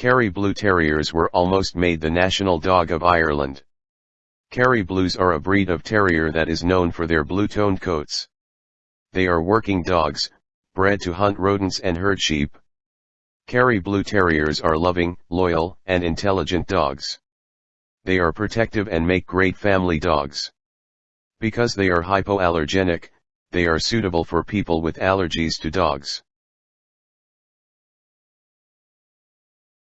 Kerry Blue Terriers were almost made the national dog of Ireland. Kerry Blues are a breed of terrier that is known for their blue-toned coats. They are working dogs, bred to hunt rodents and herd sheep. Kerry Blue Terriers are loving, loyal, and intelligent dogs. They are protective and make great family dogs. Because they are hypoallergenic, they are suitable for people with allergies to dogs.